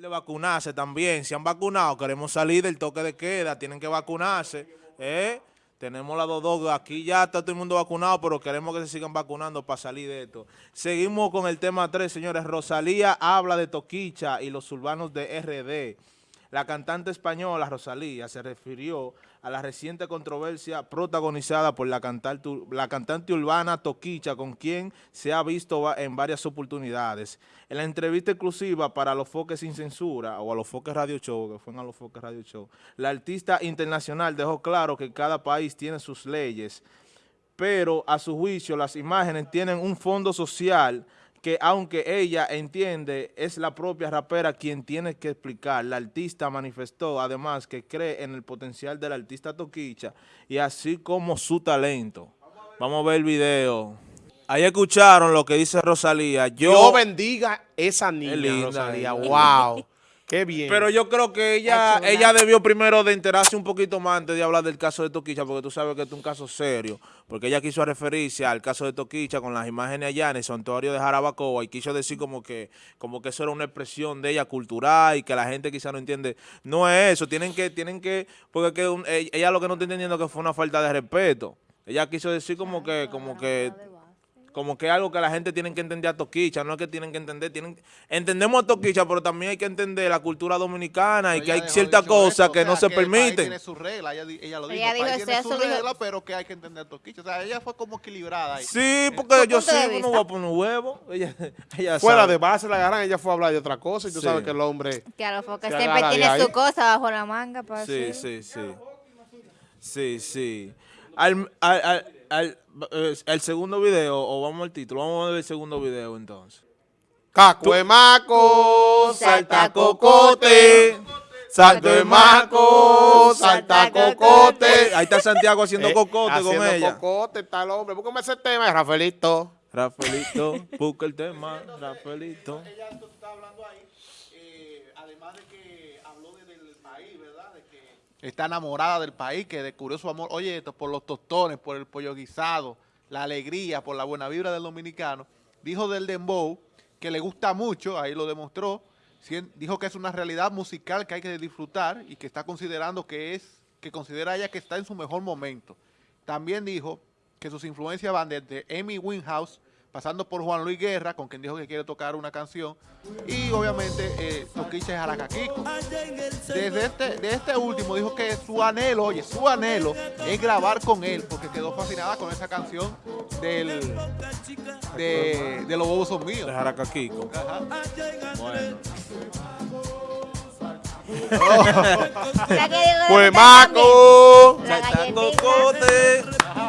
de vacunarse también. Si han vacunado, queremos salir del toque de queda, tienen que vacunarse. ¿eh? Tenemos las dos dos, aquí ya está todo el mundo vacunado, pero queremos que se sigan vacunando para salir de esto. Seguimos con el tema 3, señores. Rosalía habla de Toquicha y los urbanos de RD. La cantante española Rosalía se refirió a la reciente controversia protagonizada por la cantante, urbana Toquicha, con quien se ha visto en varias oportunidades. En la entrevista exclusiva para Los Foques Sin Censura, o a Los Foques Radio Show, que fueron a Los Foques Radio Show, la artista internacional dejó claro que cada país tiene sus leyes, pero a su juicio las imágenes tienen un fondo social que aunque ella entiende, es la propia rapera quien tiene que explicar. La artista manifestó además que cree en el potencial del artista Toquicha y así como su talento. Vamos a ver el video. Ahí escucharon lo que dice Rosalía. Yo, bendiga esa niña, Rosalía. Wow. Qué bien. Pero yo creo que ella ella debió primero de enterarse un poquito más antes de hablar del caso de Toquicha, porque tú sabes que es un caso serio. Porque ella quiso referirse al caso de Toquicha con las imágenes allá en el santuario de Jarabacoa y quiso decir como que como que eso era una expresión de ella cultural y que la gente quizá no entiende. No es eso, tienen que, tienen que, porque ella lo que no está entendiendo que fue una falta de respeto. Ella quiso decir como que, como que como que es algo que la gente tiene que entender a Toquicha, no es que tienen que entender, tienen entendemos a Toquicha, pero también hay que entender la cultura dominicana y que hay ciertas cosas que no se permiten. tiene su regla, ella, ella lo dijo, ella tiene su regla, pero que hay que entender a Toquicha. O sea, ella fue como equilibrada ahí. Sí, porque yo sí, no voy a poner huevo. Ella, ella Fuera de base la agarran, ella fue a hablar de otra cosa y tú sabes que el hombre... Claro, porque siempre tiene su cosa bajo la manga. Para sí, sí, sí. Sí, sí. al, al eh, el segundo video, o vamos al título, vamos a ver el segundo video entonces. Caco de maco, salta cocote, salto de maco, salta cocote. Ahí está Santiago haciendo eh, cocote con ella. Haciendo cocote, está el hombre. Búscame ese tema, Rafaelito. Rafaelito, busca el tema, Rafaelito. Ella está hablando ahí, eh, además de que habló del país, ¿verdad? De que está enamorada del país, que descubrió su amor, oye, esto por los tostones, por el pollo guisado, la alegría, por la buena vibra del dominicano. Dijo del dembow que le gusta mucho, ahí lo demostró, dijo que es una realidad musical que hay que disfrutar y que está considerando que es, que considera ella que está en su mejor momento. También dijo que sus influencias van desde Amy Winehouse, pasando por Juan Luis Guerra, con quien dijo que quiere tocar una canción, y obviamente eh, Toquicha Jaracaquico. Desde este, de este último dijo que su anhelo, oye, su anhelo es grabar con él, porque quedó fascinada con esa canción del, de, de Los Bobos Son Míos. De Jaracaquico. Ajá. Bueno. pues Maco.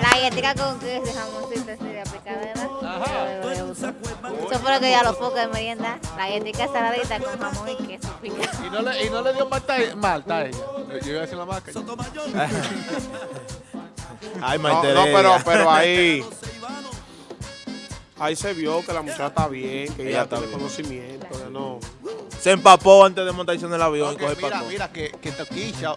La galletita con queso jamoncito así de aplicada, eso fue lo que ya lo foca de merienda. La galletita saladita con jamón y queso picado. ¿Y no le, y no le dio malta, malta a ella? Yo iba a decir la marca. Ay, no, no, pero, pero ahí... Ahí se vio que la muchacha está bien, que ella, tiene conocimiento, no... Se empapó antes de montarse en el avión. Okay, mira, mira, que, que Toquilla...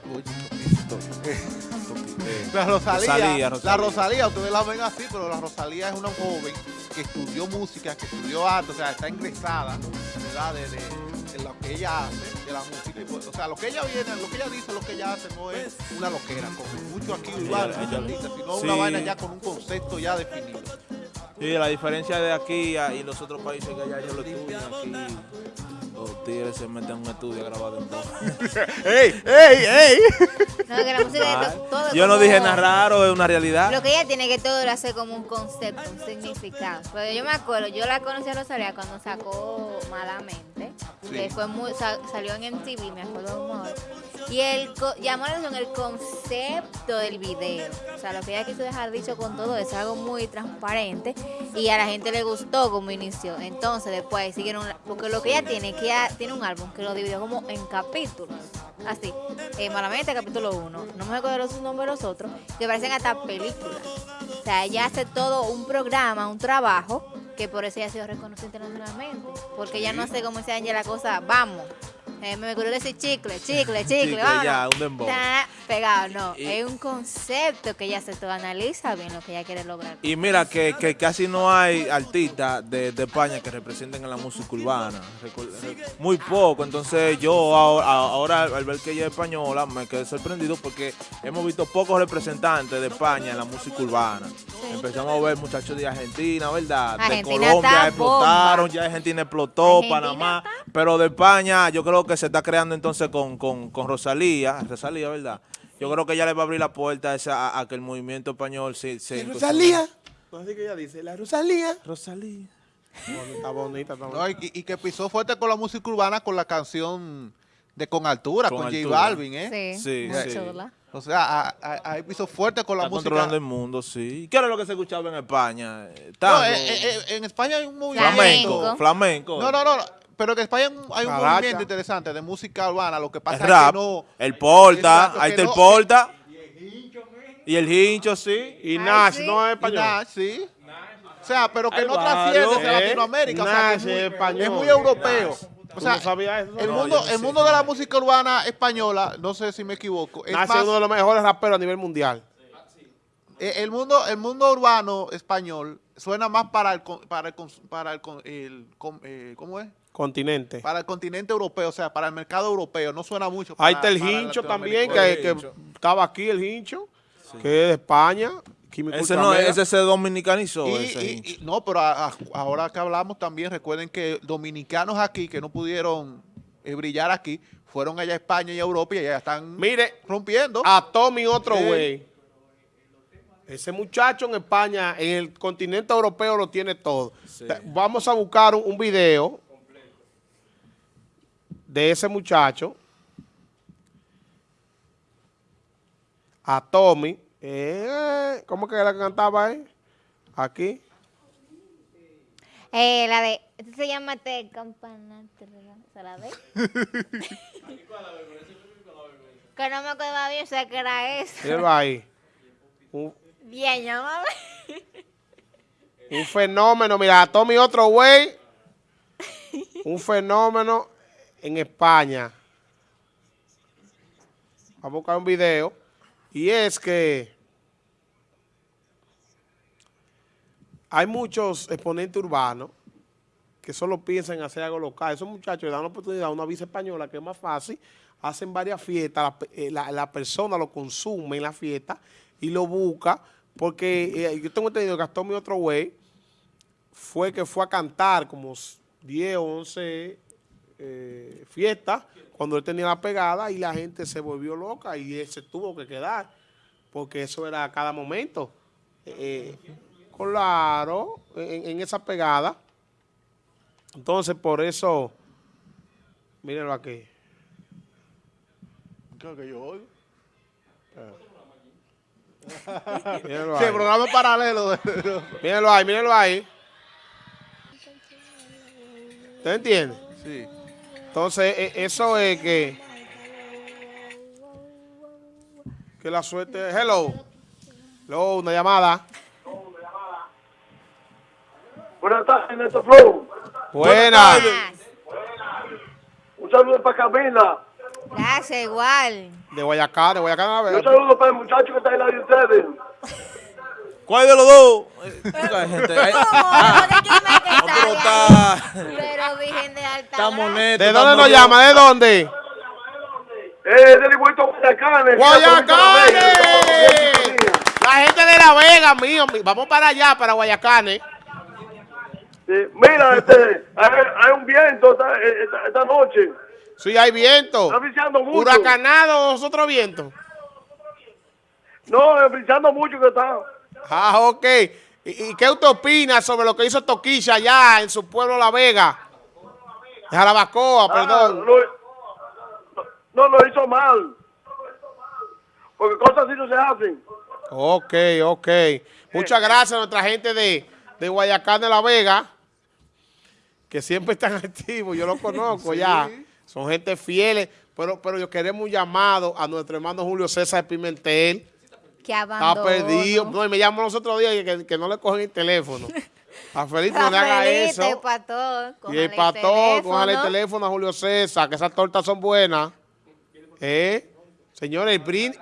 La Rosalía, la Rosalía, ustedes la ven así, pero la Rosalía es una joven que estudió música, que estudió arte, o sea, está ingresada, ¿verdad? De, de, lo que ella hace, de la música. Pues, o sea, lo que ella viene, lo que ella dice, lo que ella hace no es una loquera, como mucho aquí igual, sino una vaina ya con un concepto ya definido. Sí, la diferencia de aquí y los otros países que allá ya lo aquí los tigres se meten en un estudio a grabar en todo. ¡Ey, ey, ey! No, que la música todo Yo no dije nada raro, es una realidad. Lo que ella tiene que todo lo hace como un concepto, un significado. Pero yo me acuerdo, yo la conocí a Rosalía cuando sacó Malamente, que fue muy, salió en MTV, me acuerdo un modo. Y el, llamó la atención el concepto del video. O sea, lo que ella quiso dejar dicho con todo es algo muy transparente y a la gente le gustó como inició. Entonces después siguieron, porque lo que ella tiene, que ella tiene un álbum que lo dividió como en capítulos. Así, eh, malamente capítulo 1, no me acuerdo los nombres de los otros, que parecen hasta películas. O sea, ella hace todo un programa, un trabajo, que por eso ella ha sido reconocida internacionalmente. Porque ella no hace como se la cosa, vamos Eh, me ocurrió decir chicle, chicle, chicle, Chicle, vámonos. ya, un dembow. Ta, Pegado, no. Y- es un concepto que ella se todo analiza bien lo que ella quiere lograr. Y mira que, que casi no hay artistas de, de España que representen en la música urbana. Muy poco. Entonces yo ahora, ahora al ver que ella es española me quedé sorprendido porque hemos visto pocos representantes de España en la música urbana. Empezamos a ver muchachos de Argentina, ¿verdad? Argentina de Colombia explotaron, bomba. ya Argentina explotó, Argentina Panamá. Pero de España yo creo que se está creando entonces con, con, con Rosalía, Rosalía, ¿verdad? Yo creo que ella le va a abrir la puerta a, esa- a, a que el movimiento español se... se Rosalía. No así que ella dice, la Rosalía. Rosalía. Está bonita, está bonita. No, y, y que pisó fuerte con la música urbana con la canción de Con Altura, Con con, J. Balvin, ¿eh? Sí, Sí, muy sí. chula. O sea, a- a- ahí pisó fuerte con la Está música. controlando el mundo, sí. ¿Qué era lo que se escuchaba en España? Eh, No, eh, eh, en España hay un movimiento. flamenco, flamenco. No, no, no. Pero en España hay un- Caracha. movimiento interesante de música urbana. Lo que El pasa rap, es que no. el porta, Exacto, ahí que está el no- porta. Y el hincho, sí. Y Ay, Nash, sí. no es español. nada, sí. O sea, pero que no trasciende hacia Eh, Latinoamérica. O sea, que es Nash muy, es español. es muy europeo. O ¿Tú sea, no sabías eso? el No, mundo, el sé. mundo de la música urbana española, no sé si me equivoco, es Nash más- uno de los mejores raperos a nivel mundial. eh, el mundo, el mundo urbano español suena más para el, con- para el, para el, con- el con- eh, ¿cómo es? Continente. Para el continente europeo, o sea, para el mercado europeo, no suena mucho. Ahí para- está el hincho también, que, estaba aquí el hincho, que es de España. Químico Ese no, ese se dominicanizó, Y- ese y- y- no, pero a- a- ahora que hablamos también, recuerden que dominicanos aquí que no pudieron eh, brillar aquí, fueron allá a España y a Europa y allá están Mire, rompiendo. a Tommy otro güey. Ese muchacho en España, en el continente europeo lo tiene todo. Sí. Vamos a buscar un, un video de ese muchacho. A Tommy. Eh, ¿Cómo que que cantaba ahí? Aquí. Eh, la de, esta se llama Te Campana, ¿se la ve? que no me acuerdo bien, sé que era eso. Míralo ahí. Un, Bien, llámame. un fenómeno. Mira, a Tommy otro güey. Un fenómeno en España. Vamos a buscar un video. Y es que hay muchos exponentes urbanos que solo piensan en hacer algo local. Esos muchachos le dan la oportunidad a una visa española que es más fácil, hacen varias fiestas, la, eh, la- persona lo consume en la fiesta y lo busca, porque eh, yo tengo entendido que Astor mi otro güey fue que fue a cantar como 10 o 11 eh, fiestas cuando él tenía la pegada y la gente se volvió loca y él se tuvo que quedar, porque eso era a cada momento. Eh, claro, en, en esa pegada. Entonces, por eso, mírenlo aquí. Creo que yo oigo. Mírenlo Sí, ahí. programa paralelo. Mírenlo ahí, mírenlo ahí. ¿Usted entiende? sí. Entonces, e- eso es que... Que la suerte... Hello. Hello, una llamada. Buenas tardes, Neto Flow. Buena. Un saludo para Camila. Gracias, igual. De Guayacán, de Guayacán a Y un ver. saludo para el muchacho que está ahí lado de ustedes. ¿Cuál de los dos? Hay gente, hay- ¿Cómo? ¿De quién me que No, pero está está, Pero Virgen de Alta está Gracia. moneto. ¿De dónde nos llama? ¿De dónde? Eh, del vuelto Guayacanes. ¡Guayacanes! La gente de La Vega, mío. Vamos para allá, para Guayacanes. Sí, mira, este, hay, hay un viento esta, esta, esta noche. Sí, hay viento. Está brillando mucho. Huracanado, nosotros vientos. No, brillando mucho que está. Ah, ok. ¿Y, y qué usted opina sobre lo que hizo Toquilla allá en su pueblo La Vega? En Jarabacoa, Ah, perdón. lo- no, lo hizo mal. Porque cosas así no se hacen. Ok, ok. Muchas gracias a nuestra gente de, de Guayacán de La Vega, que siempre están activos, yo lo conozco ya. Son gente fieles, pero, pero yo queremos un llamado a nuestro hermano Julio César Pimentel. Que Está perdido. No, y me llamó los otros días que, que no le cogen el teléfono. A Felipe no le haga eso. el patón, Y el pastor, cójale el teléfono. a Julio César, que esas tortas son buenas. ¿Eh? Señores, el brindis,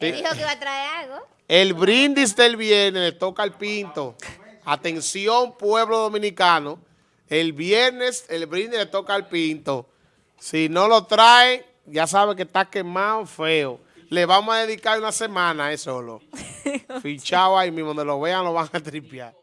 dijo que iba a traer algo. el brindis del viernes le toca al Pinto. Atención, pueblo dominicano. El viernes el brindis le toca al Pinto. Si no lo trae, ya sabe que está quemado feo. Le vamos a dedicar una semana a eso solo. Fichado ahí mismo, donde lo vean lo van a tripear.